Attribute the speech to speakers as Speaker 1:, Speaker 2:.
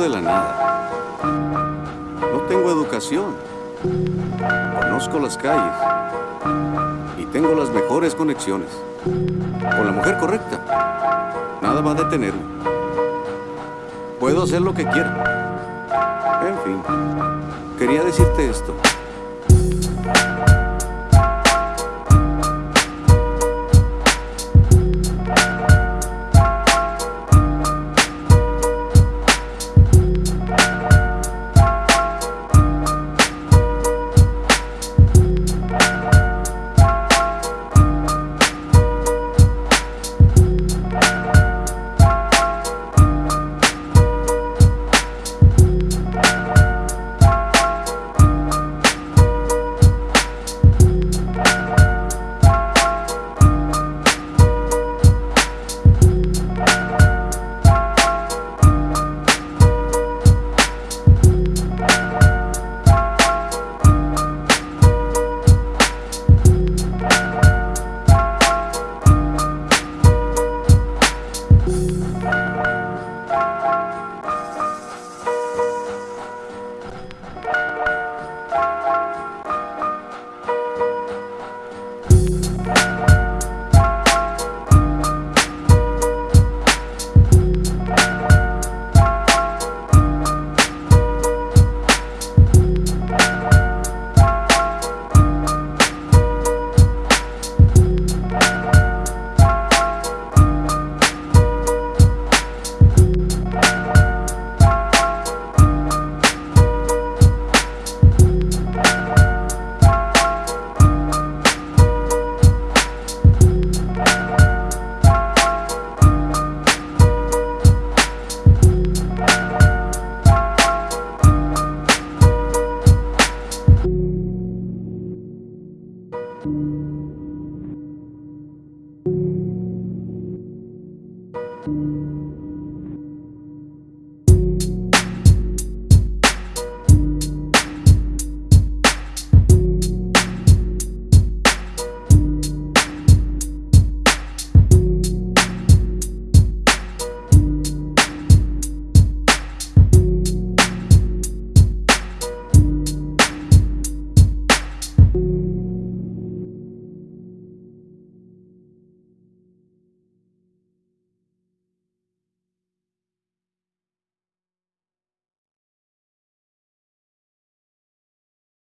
Speaker 1: de la nada. No tengo educación. Conozco las calles. Y tengo las mejores conexiones. Con la mujer correcta, nada va a detenerme. Puedo hacer lo que quiera. En fin, quería decirte esto.